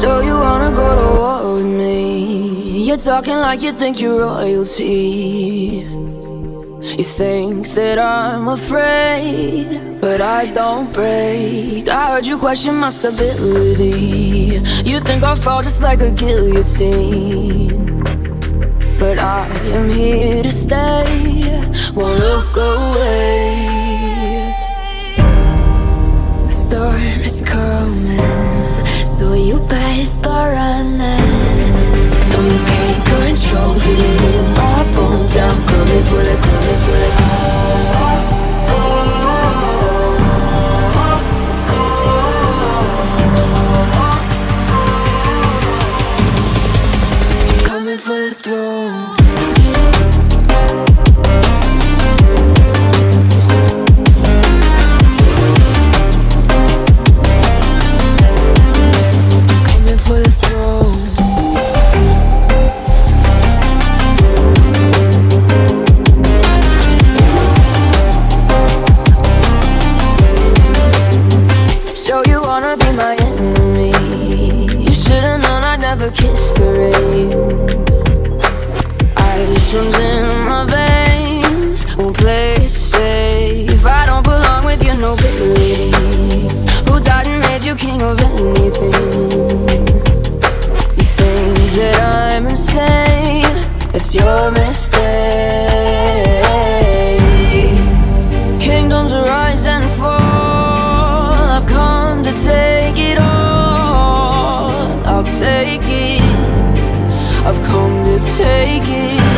So you wanna go to war with me? You're talking like you think you're royalty. You think that I'm afraid, but I don't break. I heard you question my stability. You think I'll fall just like a guillotine. But I am here to stay, won't look away. No, you can't control. I'm coming for the, coming for the. Coming for the throne. Never kissed the rain. Take it. I've come to take it.